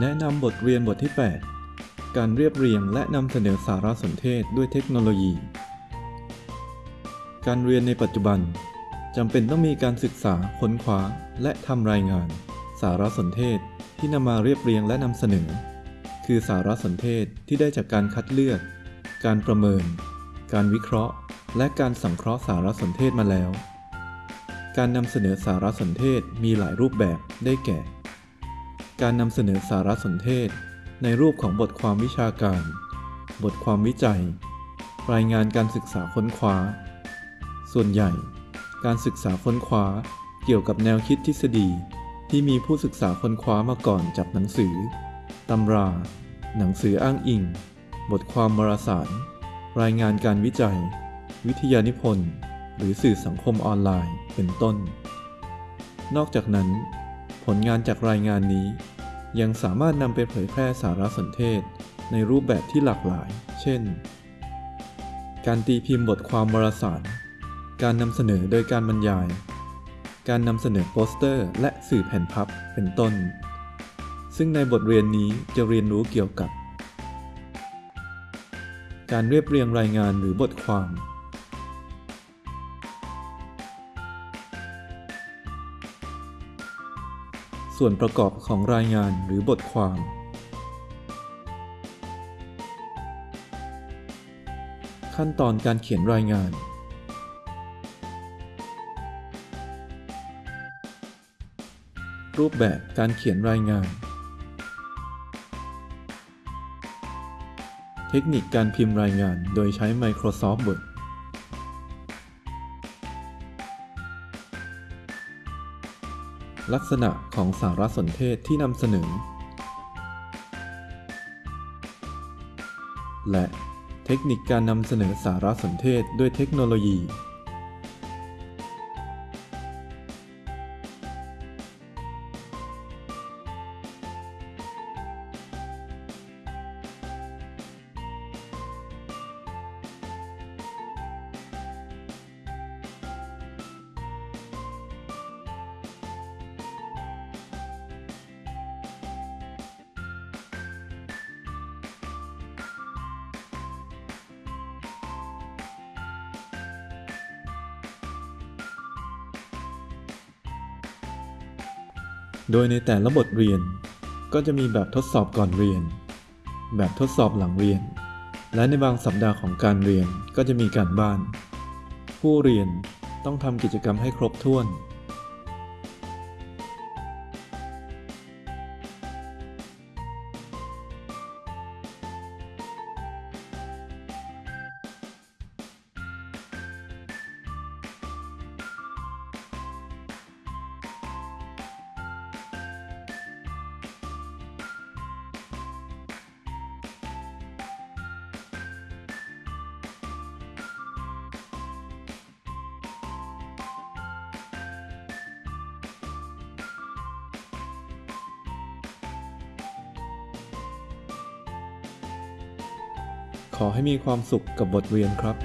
แนะนำบทเรียนบทที่ 8 การเรียบเรียงและนำเสนอสารสนเทศด้วยเทคโนโลยี การเรียนในปัจจุบันจำเป็นต้องมีการศึกษาค้นคว้า และทำรายงาน สารสนเทศที่นำมาเรียบเรียงและนำเสนอ คือสารสนเทศที่ได้จากการคัดเลือก การประเมิน การวิเคราะห์ และการสังเคราะห์สารสนเทศมาแล้ว การนำเสนอสารสนเทศมีหลายรูปแบบได้แก่ การนำเสนอสารสนเทศ ในรูปของบทความวิชาการ บทความวิจัย รายงานการศึกษาค้นคว้า ส่วนใหญ่ การศึกษาค้นคว้าเกี่ยวกับแนวคิดทฤษฎีที่มีผู้ศึกษาค้นคว้ามาก่อนจากหนังสือ ตำรา หนังสืออ้างอิง บทความวารสาร รายงานการวิจัย วิทยานิพนธ์ หรือสื่อสังคมออนไลน์ เป็นต้น นอกจากนั้น ผลงานจากรายงานนี้ ยังสามารถนำไปเผยแพร่สารสนเทศ ในรูปแบบที่หลากหลาย เช่น การตีพิมพ์บทความวารสาร การนำเสนอโดยการบรรยาย การนำเสนอโปสเตอร์ และสื่อแผ่นพับ เป็นต้น ซึ่งในบทเรียนนี้จะเรียนรู้เกี่ยวกับ การเรียบเรียงรายงานหรือบทความ ส่วนประกอบของรายงานหรือบทความ ขั้นตอนการเขียนรายงาน รูปแบบการเขียนรายงาน เทคนิคการพิมพ์รายงานโดยใช้ Microsoft Word ลักษณะของสารสนเทศที่นำเสนอ และเทคนิคการนำเสนอสารสนเทศด้วยเทคโนโลยี โดยในแต่ละบทเรียน ก็จะมีแบบทดสอบก่อนเรียน แบบทดสอบหลังเรียน และในบางสัปดาห์ของการเรียนก็จะมีการบ้าน ผู้เรียนต้องทำกิจกรรมให้ครบถ้วน ขอให้มีความสุขกับบทเรียนครับ